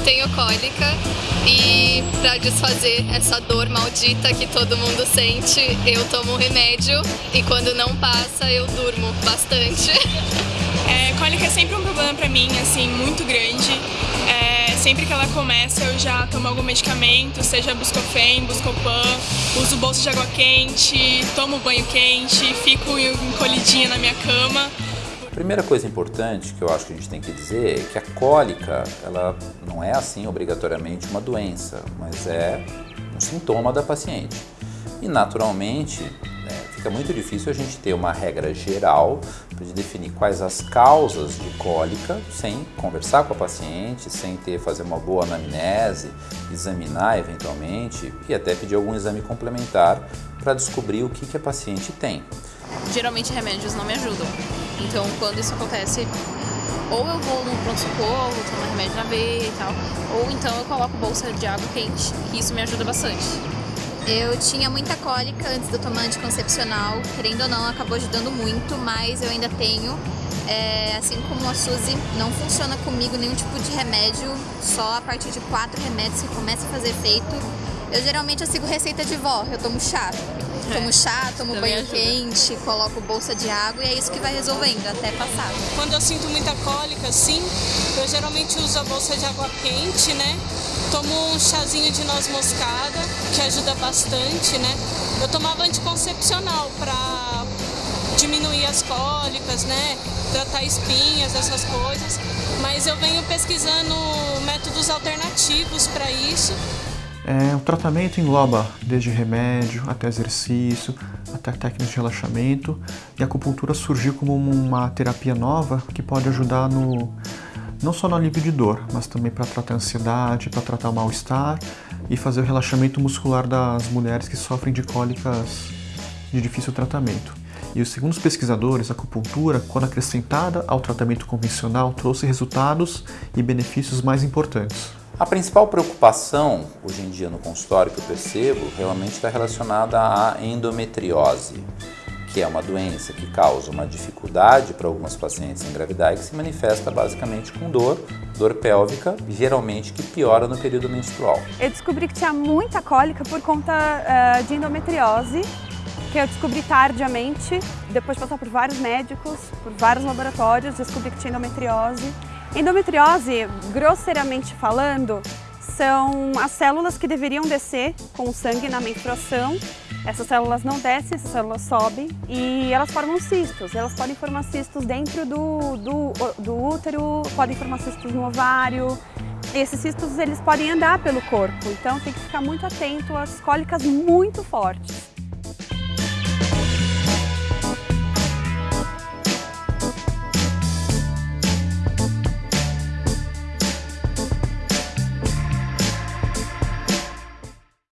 tenho cólica e para desfazer essa dor maldita que todo mundo sente, eu tomo remédio e quando não passa eu durmo bastante. É, cólica é sempre um problema para mim, assim, muito grande. É, sempre que ela começa eu já tomo algum medicamento, seja Buscofen, Buscopan, uso bolsa de água quente, tomo banho quente, fico encolhidinha na minha cama. Primeira coisa importante que eu acho que a gente tem que dizer é que a cólica, ela não é assim obrigatoriamente uma doença, mas é um sintoma da paciente. E naturalmente, né, fica muito difícil a gente ter uma regra geral para definir quais as causas de cólica sem conversar com a paciente, sem ter fazer uma boa anamnese, examinar eventualmente e até pedir algum exame complementar para descobrir o que, que a paciente tem. Geralmente remédios não me ajudam. Então, quando isso acontece, ou eu vou no pronto-socorro, tomo remédio na veia e tal, ou então eu coloco bolsa de água quente, que isso me ajuda bastante. Eu tinha muita cólica antes do tomar anticoncepcional, querendo ou não, acabou ajudando muito, mas eu ainda tenho. É, assim como a Suzy, não funciona comigo nenhum tipo de remédio, só a partir de quatro remédios que começa a fazer efeito. Eu geralmente eu sigo receita de vó, eu tomo chá. Tomo chá, tomo banho ajuda. quente, coloco bolsa de água e é isso que vai resolvendo até passar. Quando eu sinto muita cólica, assim, eu geralmente uso a bolsa de água quente, né? Tomo um chazinho de noz moscada, que ajuda bastante, né? Eu tomava anticoncepcional para diminuir as cólicas, né? Tratar espinhas, essas coisas. Mas eu venho pesquisando métodos alternativos para isso é, o tratamento engloba desde remédio até exercício, até técnicas de relaxamento e a acupuntura surgiu como uma terapia nova que pode ajudar no, não só no alívio de dor, mas também para tratar a ansiedade, para tratar o mal-estar e fazer o relaxamento muscular das mulheres que sofrem de cólicas de difícil tratamento. E segundo os pesquisadores, a acupuntura, quando acrescentada ao tratamento convencional, trouxe resultados e benefícios mais importantes. A principal preocupação hoje em dia no consultório que eu percebo realmente está relacionada à endometriose, que é uma doença que causa uma dificuldade para algumas pacientes engravidar e que se manifesta basicamente com dor, dor pélvica, geralmente que piora no período menstrual. Eu descobri que tinha muita cólica por conta uh, de endometriose, que eu descobri tardiamente, depois de passar por vários médicos, por vários laboratórios, descobri que tinha endometriose. Endometriose, grosseiramente falando, são as células que deveriam descer com o sangue na menstruação. Essas células não descem, essas células sobem e elas formam cistos. Elas podem formar cistos dentro do, do, do útero, podem formar cistos no ovário. Esses cistos eles podem andar pelo corpo, então tem que ficar muito atento às cólicas muito fortes.